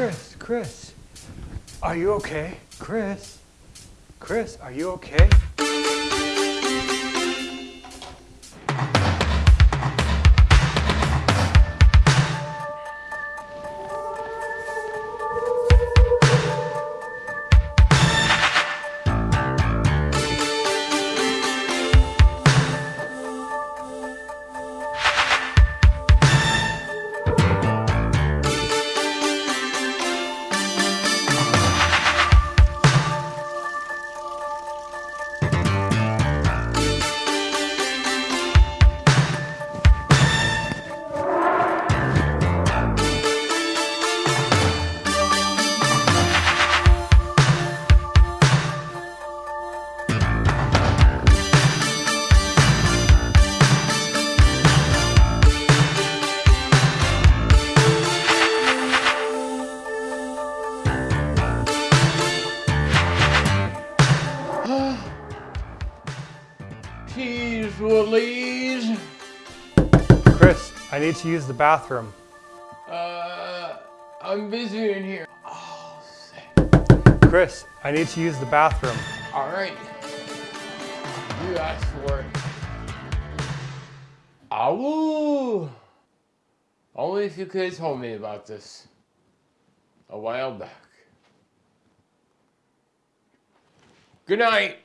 Chris, Chris, are you okay? Chris, Chris, are you okay? Jeez Louise. Chris, I need to use the bathroom. Uh, I'm busy in here. Oh, sick. Chris, I need to use the bathroom. All right. You asked for it. Ow! Only if you could have told me about this a while back. Good night.